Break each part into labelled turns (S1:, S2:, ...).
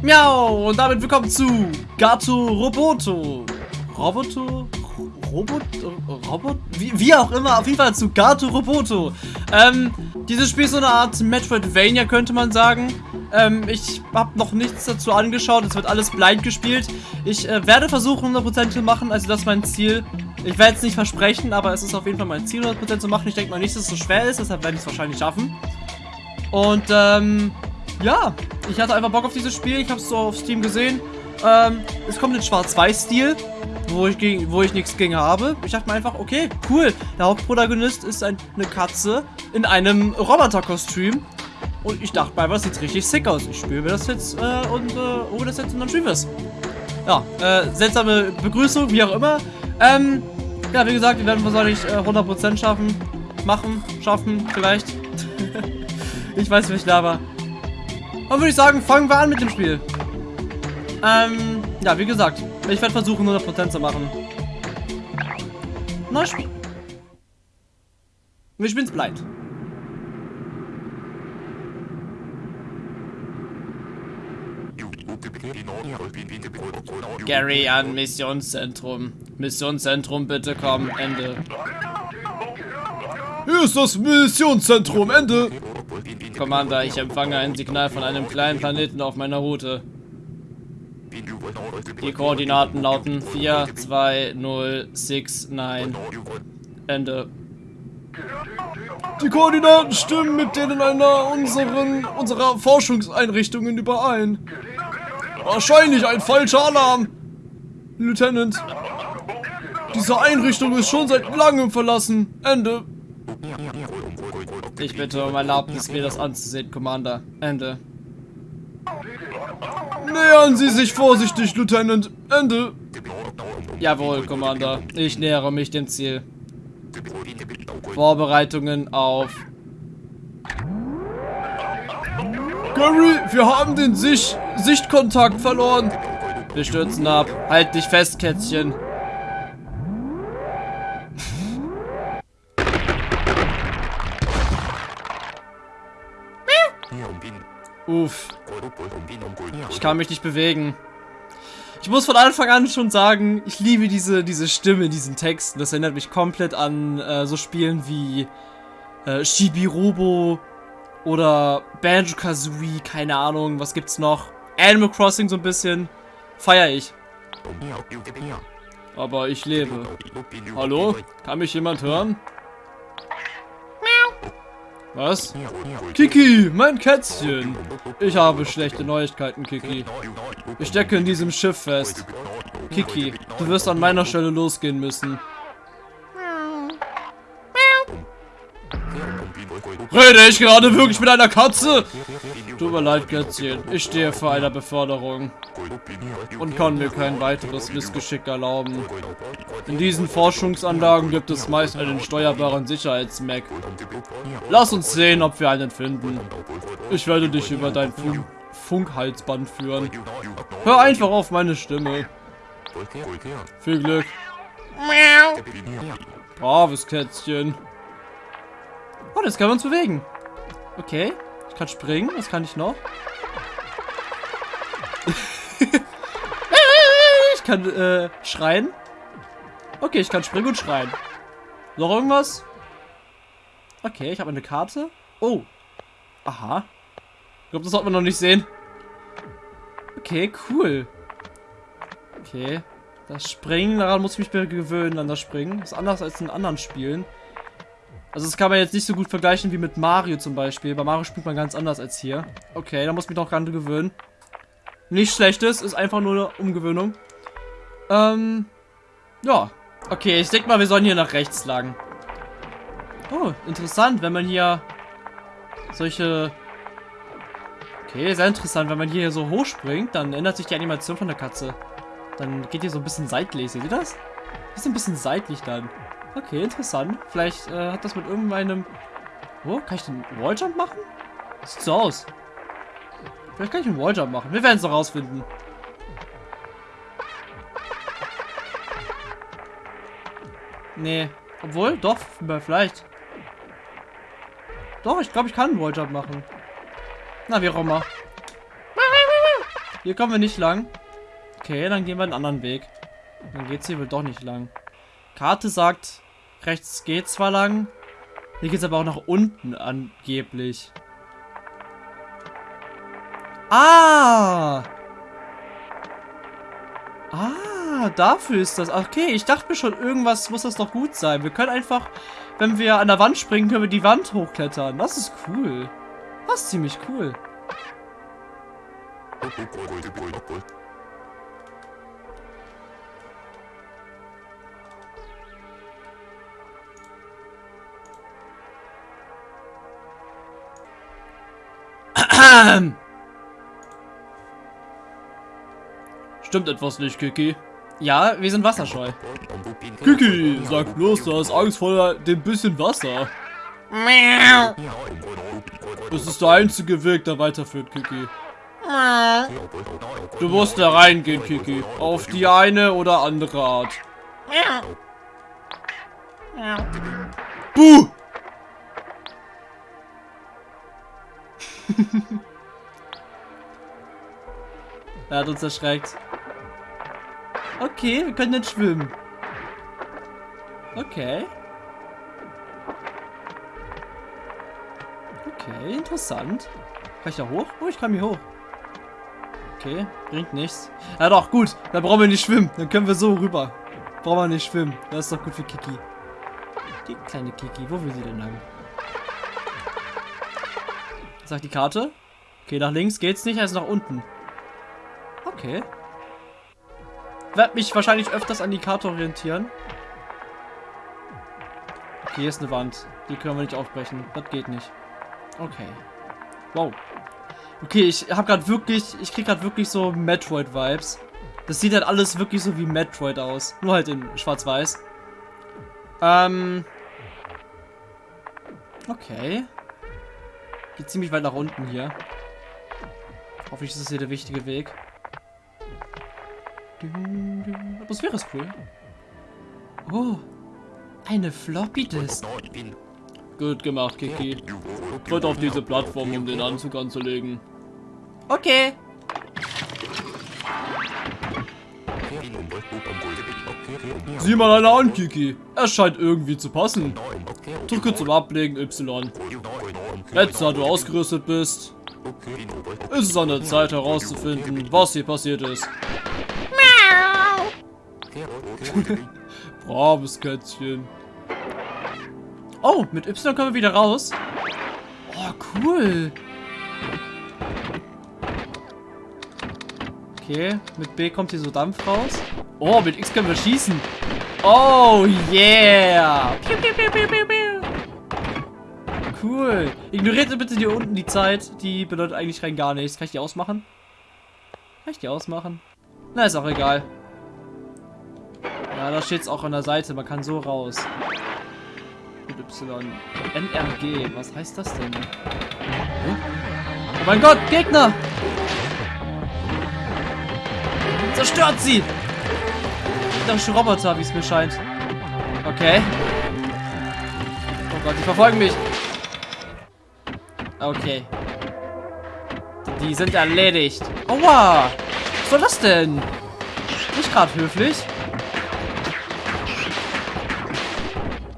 S1: Miau! Und damit willkommen zu Gato Roboto. Roboto? Robot? Robot? Wie, wie, auch immer, auf jeden Fall zu Gato Roboto. Ähm, dieses Spiel ist so eine Art Metroidvania, könnte man sagen. Ähm, ich habe noch nichts dazu angeschaut, es wird alles blind gespielt. Ich äh, werde versuchen, 100% zu machen, also das ist mein Ziel. Ich werde es nicht versprechen, aber es ist auf jeden Fall mein Ziel, 100% zu machen. Ich denke mal nicht, dass es so schwer ist, deshalb werde ich es wahrscheinlich schaffen. Und, ähm, ja, ich hatte einfach Bock auf dieses Spiel. Ich habe es so auf Steam gesehen. Ähm, es kommt in Schwarz-Weiß-Stil, wo ich, wo ich nichts gegen habe. Ich dachte mir einfach, okay, cool. Der Hauptprotagonist ist ein, eine Katze in einem Roboterkostüm. Und ich dachte mir, das sieht richtig sick aus. Ich spüre das jetzt äh, und äh, hole das jetzt und dann spielen wir es. Ja, äh, seltsame Begrüßung, wie auch immer. Ähm, ja, wie gesagt, wir werden wahrscheinlich äh, 100% schaffen. Machen, schaffen, vielleicht. ich weiß, wie ich laber. Dann würde ich sagen, fangen wir an mit dem Spiel. Ähm, ja, wie gesagt, ich werde versuchen, 100% zu machen. Na, Spiel. Spielen es blind. Gary an Missionszentrum. Missionszentrum, bitte komm. Ende.
S2: Hier ist das Missionszentrum. Ende.
S1: Commander, ich empfange ein Signal von einem kleinen Planeten auf meiner Route. Die Koordinaten lauten 4, 2, 0, 6, 9. Ende.
S2: Die Koordinaten stimmen mit denen einer unseren, unserer Forschungseinrichtungen überein. Wahrscheinlich ein falscher Alarm. Lieutenant. Diese Einrichtung ist schon seit langem verlassen. Ende.
S1: Ich bitte um Erlaubnis, mir das anzusehen, Commander. Ende.
S2: Nähern Sie sich vorsichtig, Lieutenant. Ende.
S1: Jawohl, Commander. Ich nähere mich dem Ziel. Vorbereitungen auf...
S2: Gary, wir haben den Sich Sichtkontakt verloren.
S1: Wir stürzen ab. Halt dich fest, Kätzchen. Uff. Ich kann mich nicht bewegen. Ich muss von Anfang an schon sagen, ich liebe diese, diese Stimme in diesen Texten. Das erinnert mich komplett an äh, so Spielen wie äh, Shibirobo oder Banjo-Kazooie, keine Ahnung, was gibt's noch? Animal Crossing so ein bisschen. Feier ich. Aber ich lebe. Hallo? Kann mich jemand hören? Was?
S2: Kiki, mein Kätzchen. Ich habe schlechte Neuigkeiten, Kiki. Ich stecke in diesem Schiff fest.
S1: Kiki, du wirst an meiner Stelle losgehen müssen.
S2: Rede ich gerade wirklich mit einer Katze? Tut mir leid, Kätzchen. Ich stehe vor einer Beförderung. Und kann mir kein weiteres Missgeschick erlauben. In diesen Forschungsanlagen gibt es meist einen steuerbaren Sicherheitsmac. Lass uns sehen, ob wir einen finden. Ich werde dich über dein Funk Funkhalsband führen. Hör einfach auf meine Stimme. Viel Glück. Braves Kätzchen.
S1: Oh, das können wir uns bewegen. Okay. Ich kann springen. Was kann ich noch? Kann äh, schreien. Okay, ich kann springen und schreien. Noch irgendwas? Okay, ich habe eine Karte. Oh. Aha. Ich glaube, das sollte man noch nicht sehen. Okay, cool. Okay. Das Springen, daran muss ich mich gewöhnen, an das Springen. Das ist anders als in anderen Spielen. Also das kann man jetzt nicht so gut vergleichen wie mit Mario zum Beispiel. Bei Mario spielt man ganz anders als hier. Okay, da muss ich mich noch gerade gewöhnen. Nichts Schlechtes, ist einfach nur eine Umgewöhnung. Ähm, ja. Okay, ich denke mal, wir sollen hier nach rechts lang. Oh, interessant, wenn man hier solche... Okay, sehr interessant, wenn man hier so hochspringt, dann ändert sich die Animation von der Katze. Dann geht die so ein bisschen seitlich, seht ihr das? Ist ein bisschen seitlich dann. Okay, interessant. Vielleicht äh, hat das mit irgendeinem... Wo? Kann ich den Walljump machen? Sieht so aus. Vielleicht kann ich einen Walljump machen. Wir werden es noch rausfinden. Nee. Obwohl, doch, vielleicht. Doch, ich glaube, ich kann einen Walljump machen. Na, wie auch immer. Hier kommen wir nicht lang. Okay, dann gehen wir einen anderen Weg. Dann geht's hier wohl doch nicht lang. Karte sagt, rechts geht zwar lang, hier geht's aber auch nach unten angeblich. Ah! Ah, dafür ist das. Okay, ich dachte mir schon, irgendwas muss das doch gut sein. Wir können einfach, wenn wir an der Wand springen, können wir die Wand hochklettern. Das ist cool. Das ist ziemlich cool.
S2: Stimmt etwas nicht, Kiki?
S1: Ja, wir sind wasserscheu.
S2: Kiki, sag bloß, du hast Angst vor dem bisschen Wasser. Das ist der einzige Weg, der weiterführt, Kiki. Du musst da reingehen, Kiki. Auf die eine oder andere Art. Buh!
S1: er hat uns erschreckt. Okay, wir können nicht schwimmen. Okay. Okay, interessant. Kann ich da hoch? Oh, ich kann hier hoch. Okay, bringt nichts. Ja doch, gut. Dann brauchen wir nicht schwimmen. Dann können wir so rüber. Brauchen wir nicht schwimmen. Das ist doch gut für Kiki. Die kleine Kiki. Wo will sie denn lang? Sagt die Karte? Okay, nach links geht's nicht, also nach unten. Okay. Werd mich wahrscheinlich öfters an die Karte orientieren. Okay, hier ist eine Wand. Die können wir nicht aufbrechen. Das geht nicht. Okay. Wow. Okay, ich habe gerade wirklich, ich krieg gerade wirklich so Metroid-Vibes. Das sieht halt alles wirklich so wie Metroid aus. Nur halt in schwarz-weiß. Ähm. Okay. Geht ziemlich weit nach unten hier. Hoffentlich ist das hier der wichtige Weg. Atmosphäre ist cool. Oh. Eine Floppy Disk.
S2: Gut gemacht, Kiki. Tritt auf diese Plattform, um den Anzug anzulegen.
S1: Okay.
S2: Sieh mal einer an, Kiki. Er scheint irgendwie zu passen. Drücke zum Ablegen Y. Jetzt, da du ausgerüstet bist, ist es an der Zeit herauszufinden, was hier passiert ist. Braves Kätzchen.
S1: Oh, mit Y können wir wieder raus. Oh, cool. Okay, mit B kommt hier so Dampf raus. Oh, mit X können wir schießen. Oh, yeah. Cool. Ignoriert bitte hier unten die Zeit. Die bedeutet eigentlich rein gar nichts. Kann ich die ausmachen? Kann ich die ausmachen? Na, ist auch egal. Da steht es auch an der Seite. Man kann so raus. Mit Y. NRG. Was heißt das denn? Hm? Oh mein Gott, Gegner! Zerstört sie! Gegnerische Roboter, wie es mir scheint. Okay. Oh Gott, die verfolgen mich. Okay. Die sind erledigt. Aua! Was soll das denn? Nicht gerade höflich.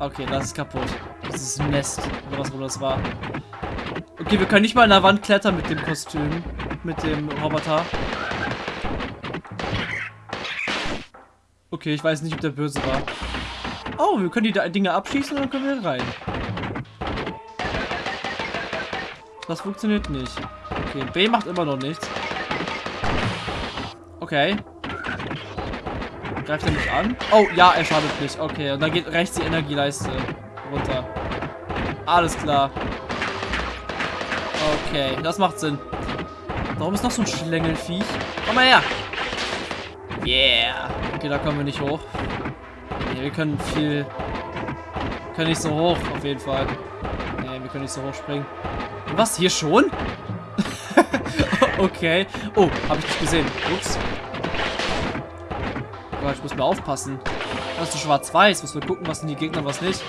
S1: Okay, das ist kaputt. Das ist ein Nest. Oder was auch das war. Okay, wir können nicht mal an der Wand klettern mit dem Kostüm. Mit dem Roboter. Okay, ich weiß nicht, ob der böse war. Oh, wir können die Dinge abschießen und dann können wir rein. Das funktioniert nicht. Okay, B macht immer noch nichts. Okay. Greift er mich an? Oh, ja, er schadet nicht. Okay, und dann geht rechts die Energieleiste runter. Alles klar. Okay, das macht Sinn. Warum ist noch so ein Schlängelfiech? Komm mal her. Yeah. Okay, da kommen wir nicht hoch. Nee, wir können viel... Wir können nicht so hoch, auf jeden Fall. Nee, wir können nicht so hoch springen. Was, hier schon? okay. Oh, habe ich nicht gesehen. Ups. Aber ich muss mal aufpassen. Das ist schwarz-weiß. Muss wir gucken, was sind die Gegner, was nicht.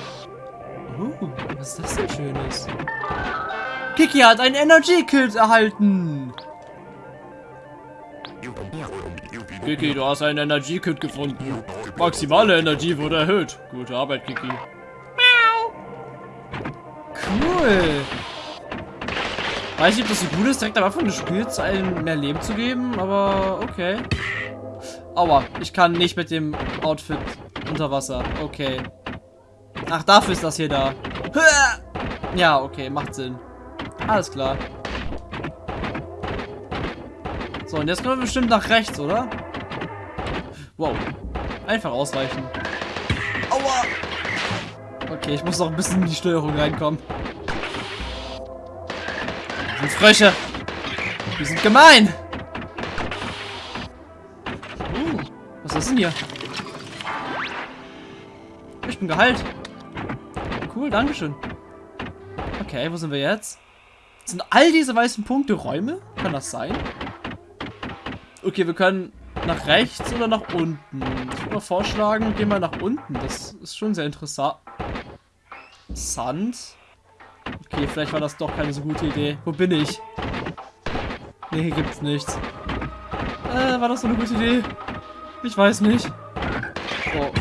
S1: Uh, was ist das denn Schönes? Kiki hat ein Energy Kit erhalten.
S2: Kiki, du hast einen Energiekit gefunden. Maximale Energie wurde erhöht. Gute Arbeit, Kiki.
S1: Cool. Weiß nicht, ob das so gut ist, direkt am Anfang des Spiels einem mehr Leben zu geben, aber okay. Aua, ich kann nicht mit dem Outfit unter Wasser. Okay. Ach, dafür ist das hier da. Ja, okay, macht Sinn. Alles klar. So, und jetzt können wir bestimmt nach rechts, oder? Wow. Einfach ausweichen. Aua! Okay, ich muss noch ein bisschen in die Steuerung reinkommen. Das sind Frösche. Die sind gemein. Hier? Ich bin geheilt. Cool, dankeschön. Okay, wo sind wir jetzt? Sind all diese weißen Punkte Räume? Kann das sein? Okay, wir können nach rechts oder nach unten. Ich würde vorschlagen, gehen wir nach unten. Das ist schon sehr interessant. Sand. Okay, vielleicht war das doch keine so gute Idee. Wo bin ich? Nee, hier gibt's nichts. Äh, war das so eine gute Idee? Ich weiß nicht. Oh,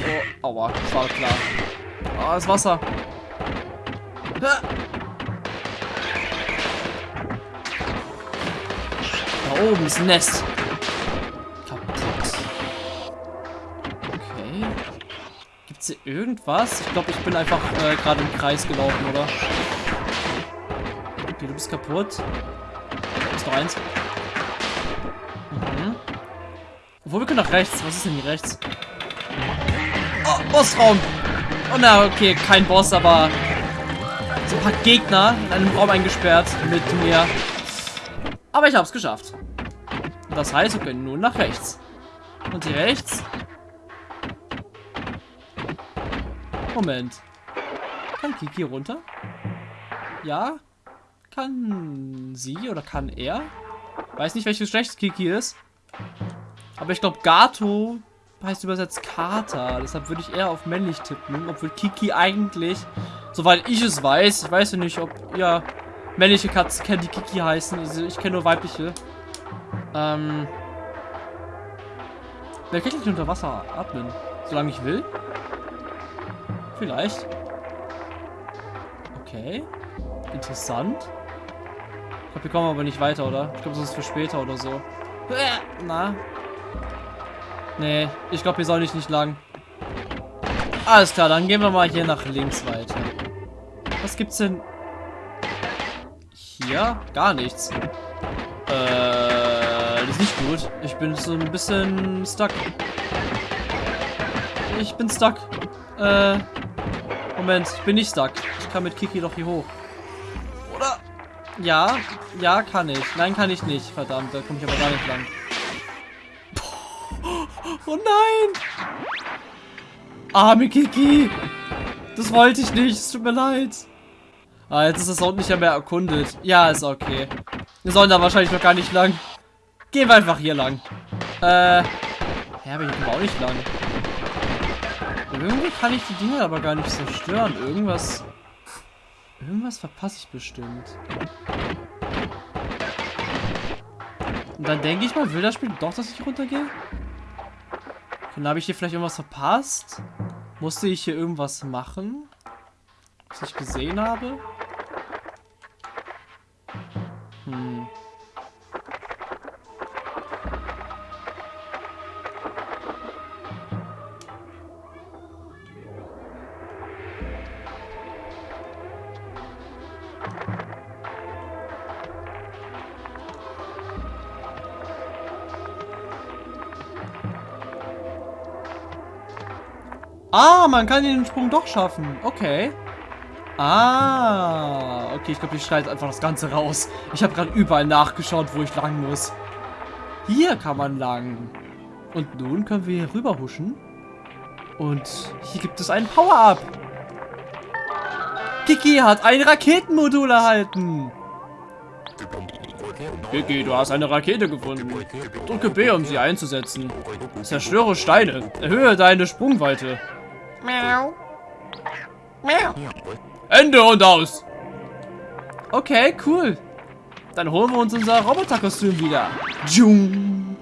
S1: oh, aua, das war klar. Ah, das Wasser. Da oben ist ein Nest. Gibt's hier irgendwas? Ich glaube, ich bin einfach äh, gerade im Kreis gelaufen, oder? Okay, du bist kaputt. Da ist noch eins. Obwohl, wir können nach rechts. Was ist denn hier rechts? Oh, Bossraum. Oh na, okay, kein Boss, aber so ein paar Gegner in einem Raum eingesperrt mit mir. Aber ich habe es geschafft. Und das heißt, wir können nun nach rechts. Und hier rechts Moment. Kann Kiki runter? Ja? Kann sie oder kann er? Weiß nicht, welches Geschlecht Kiki ist. Aber ich glaube, Gato heißt übersetzt Kater. Deshalb würde ich eher auf männlich tippen. Obwohl Kiki eigentlich, soweit ich es weiß, ich weiß ja nicht, ob ihr männliche Katzen kennt, die Kiki heißen. Also ich kenne nur weibliche. Ähm. Wer kann nicht unter Wasser atmen? Solange ich will. Vielleicht. Okay. Interessant. Ich glaube, wir kommen aber nicht weiter, oder? Ich glaube, das ist für später oder so. Na. Nee, ich glaube, hier soll ich nicht lang. Alles klar, dann gehen wir mal hier nach links weiter. Was gibt's denn? Hier? Gar nichts. Äh, das ist nicht gut. Ich bin so ein bisschen stuck. Ich bin stuck. Äh, Moment, ich bin nicht stuck. Ich kann mit Kiki doch hier hoch. Oder? Ja, ja, kann ich. Nein, kann ich nicht. Verdammt, da komme ich aber gar nicht lang. Oh nein! Arme Kiki! Das wollte ich nicht, es tut mir leid. Ah, jetzt ist das Ort nicht mehr erkundet. Ja, ist okay. Wir sollen da wahrscheinlich noch gar nicht lang. Gehen wir einfach hier lang. Äh, ja, aber hier kommen wir auch nicht lang. Irgendwie kann ich die Dinge aber gar nicht zerstören. Irgendwas... Irgendwas verpasse ich bestimmt. Und dann denke ich mal, will das Spiel doch, dass ich runtergehe? Dann habe ich hier vielleicht irgendwas verpasst. Musste ich hier irgendwas machen? Was ich gesehen habe? Hm. Ah, man kann den Sprung doch schaffen. Okay. Ah, okay, ich glaube, ich schneide einfach das Ganze raus. Ich habe gerade überall nachgeschaut, wo ich lang muss. Hier kann man lang. Und nun können wir hier rüber huschen. Und hier gibt es einen Power-Up. Kiki hat ein Raketenmodul erhalten.
S2: Kiki, du hast eine Rakete gefunden. Drücke B, um sie einzusetzen. Zerstöre Steine. Erhöhe deine Sprungweite. Miau. Miau. Ende und aus.
S1: Okay, cool. Dann holen wir uns unser Roboterkostüm wieder. Jung.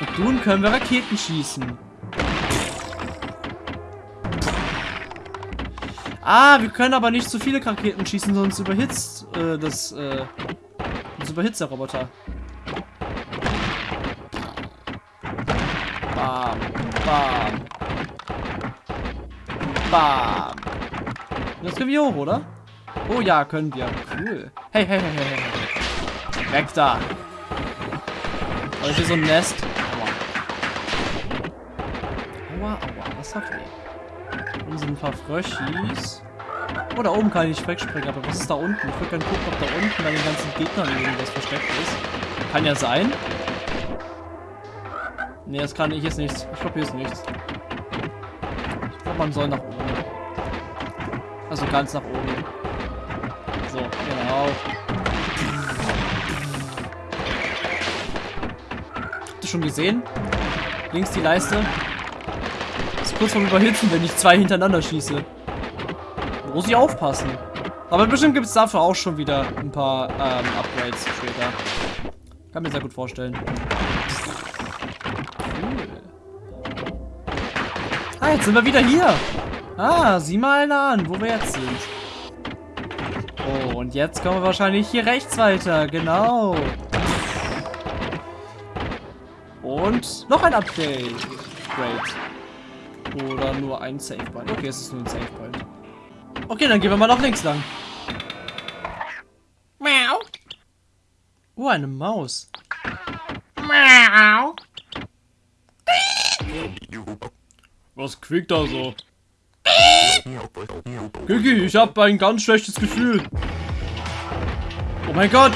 S1: Und nun können wir Raketen schießen. Ah, wir können aber nicht zu viele Raketen schießen, sonst überhitzt äh, das, äh, sonst überhitzt der Roboter. Bam, bam. Bam. Jetzt können wir hoch, oder? Oh ja, können wir. Cool. Hey, hey, hey, hey, hey. Weg da. Oh, hier so ein Nest. Aua. Aua, aua. Das hat weh. Hier sind ein paar Fröschis. Oh, da oben kann ich wegspringen, aber was ist da unten? Ich würde gerne gucken, ob da unten bei den ganzen Gegnern irgendwas versteckt ist. Kann ja sein. Ne, das kann ich jetzt nichts. Ich glaube, hier ist nichts. Ich glaube, man soll nach Also ganz nach oben. So, genau. Habt ihr schon gesehen? Links die Leiste. Ist kurz vorm Überhitzen, wenn ich zwei hintereinander schieße. Muss ich aufpassen. Aber bestimmt gibt es dafür auch schon wieder ein paar ähm, Upgrades später. Kann mir sehr gut vorstellen. Cool. Ah, jetzt sind wir wieder hier. Ah, sieh mal einer an, wo wir jetzt sind. Oh, und jetzt kommen wir wahrscheinlich hier rechts weiter. Genau. Und noch ein Update. Great. Oder nur ein Save Point. Okay, es ist nur ein Save Point. Okay, dann gehen wir mal nach links lang. Miau. Oh, eine Maus. Miau.
S2: Was quiekt da so? Kiki, ich habe ein ganz schlechtes Gefühl.
S1: Oh mein Gott.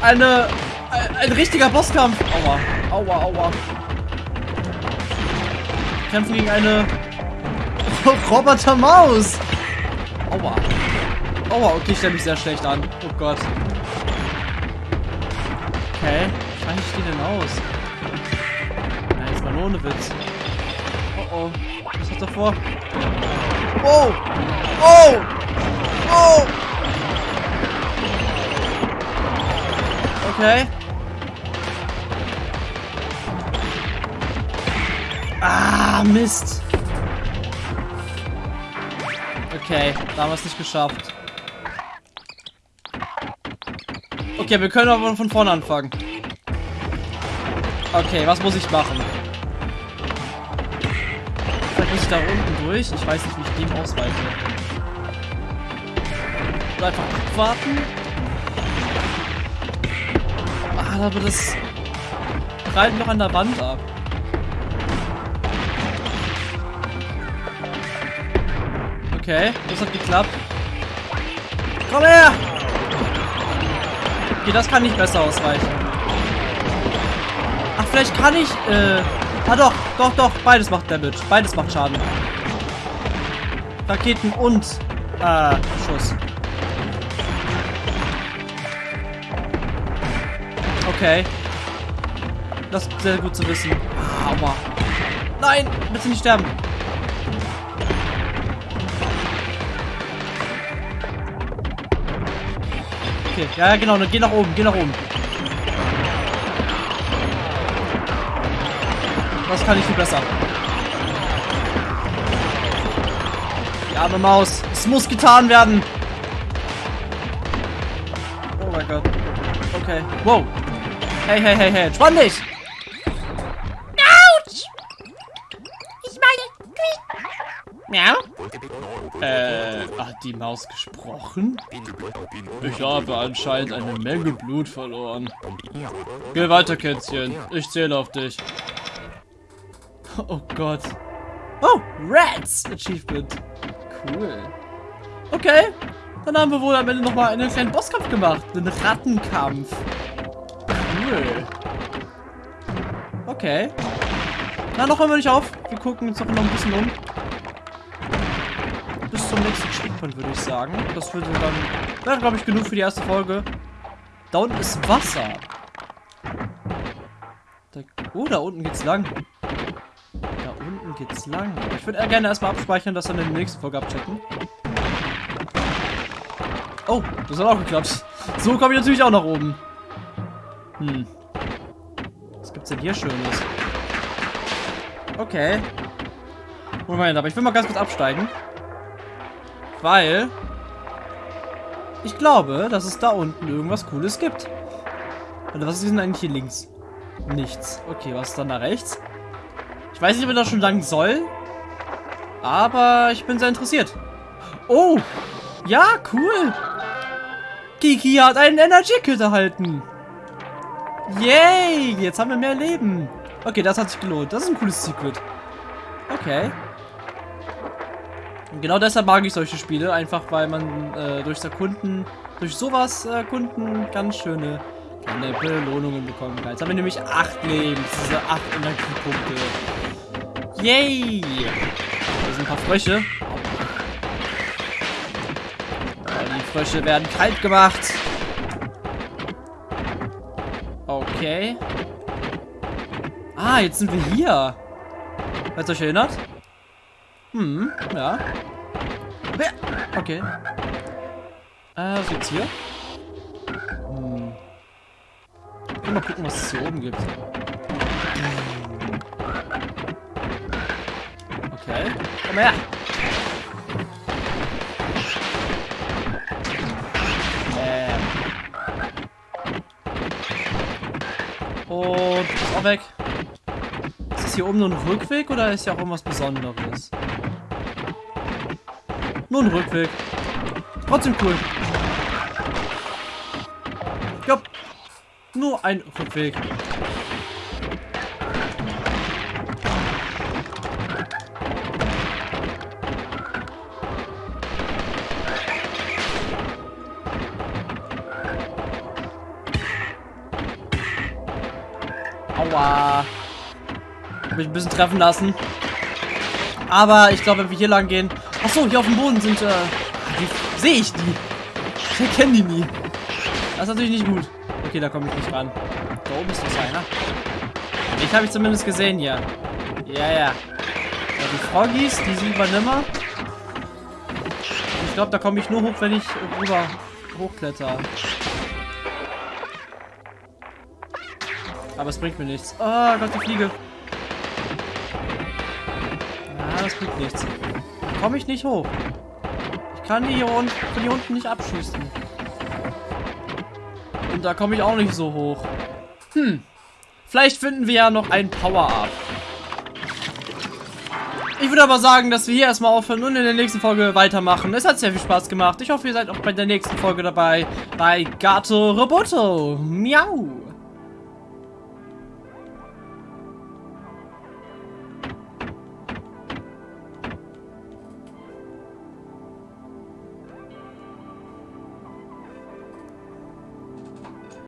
S1: Eine... Ein, ein richtiger Bosskampf. Aua. Aua, aua. Kämpfen gegen eine... Roboter-Maus. Aua. Aua, okay, ich stelle mich sehr schlecht an. Oh Gott. Okay, wie ich die denn aus? Nein, jetzt mal nur ohne Witz. Oh oh. Was hat er vor? Oh! Oh! Oh! Okay. Ah, Mist. Okay, da haben wir es nicht geschafft. Okay, wir können aber von vorne anfangen. Okay, was muss ich machen? Ich da unten durch. Ich weiß nicht, wie ich dem ausweiche. Oder einfach abwarten. Ah, aber das prallt noch an der Wand ab. Okay, das hat geklappt. Komm her! Okay, das kann nicht besser ausweichen. Ach, vielleicht kann ich, äh... Ah doch, doch, doch, beides macht Damage. Beides macht Schaden. Raketen und, äh, Schuss. Okay. Das ist sehr gut zu wissen. Aua. Nein, bitte nicht sterben. Okay, ja, genau, geh nach oben, geh nach oben. Das kann ich viel besser. Die arme Maus. Es muss getan werden. Oh mein Gott. Okay. Wow. Hey, hey, hey, hey. Entspann dich. Autsch. Ich meine... Miau.
S2: Äh, hat die Maus gesprochen? Ich habe anscheinend eine Menge Blut verloren. Geh weiter, Kätzchen. Ich zähle auf dich.
S1: Oh Gott. Oh, Rats Achievement. Cool. Okay. Dann haben wir wohl am Ende nochmal einen kleinen Bosskampf gemacht. Einen Rattenkampf. Cool. Okay. Na, noch hören wir nicht auf. Wir gucken uns noch ein bisschen um. Bis zum nächsten Checkpoint, würde ich sagen. Das würde dann, wäre, glaube ich, genug für die erste Folge. Da unten ist Wasser. Da, oh, da unten geht's lang. Unten geht's lang. Ich würde gerne erstmal abspeichern, das dann in der nächsten Folge abchecken. Oh, das hat auch geklappt. So komme ich natürlich auch nach oben. Hm. Das gibt's denn hier Schönes? Okay. Moment, aber ich will mal ganz kurz absteigen. Weil... Ich glaube, dass es da unten irgendwas Cooles gibt. Oder was ist denn eigentlich hier links? Nichts. Okay, was ist dann da rechts? Ich weiß nicht, ob ich das schon lang soll. Aber ich bin sehr interessiert. Oh! Ja, cool! Kiki hat einen Energy Kit erhalten. Yay! Jetzt haben wir mehr Leben. Okay, das hat sich gelohnt. Das ist ein cooles Secret. Okay. Und genau deshalb mag ich solche Spiele. Einfach weil man äh, durchs Erkunden, durch sowas erkunden ganz schöne kleine Belohnungen bekommen kann. Jetzt haben wir nämlich acht Leben. Diese acht Energiepunkte. Yay! Hier sind ein paar Frösche. Die Frösche werden kalt gemacht. Okay. Ah, jetzt sind wir hier. Hat euch erinnert? Hm, ja. Okay. Äh, was gibt's hier? Hm. Mal gucken, was es hier oben gibt. Okay. Komm her. Und ist auch weg. Ist das hier oben nur ein Rückweg oder ist hier auch irgendwas Besonderes? Nur ein Rückweg. Trotzdem cool. Ja. Nur ein Rückweg. Hab mich ein bisschen treffen lassen. Aber ich glaube, wenn wir hier lang gehen... Achso, hier auf dem Boden sind... Äh, die sehe ich die. Ich erkenne die nie. Das ist natürlich nicht gut. Okay, da komme ich nicht ran. Da oben ist doch einer. Ich habe ich zumindest gesehen hier. Ja, ja. ja die Froggies, die sind übernimmer. Ich glaube, da komme ich nur hoch, wenn ich rüber hochkletter. Aber es bringt mir nichts. Oh Gott, die Fliege. Das bringt nichts. Komme ich nicht hoch. Ich kann die hier unten, von hier unten nicht abschießen. Und da komme ich auch nicht so hoch. Hm. Vielleicht finden wir ja noch ein Power-Up. Ich würde aber sagen, dass wir hier erstmal aufhören und in der nächsten Folge weitermachen. Es hat sehr viel Spaß gemacht. Ich hoffe, ihr seid auch bei der nächsten Folge dabei. Bei Gato Roboto. Miau.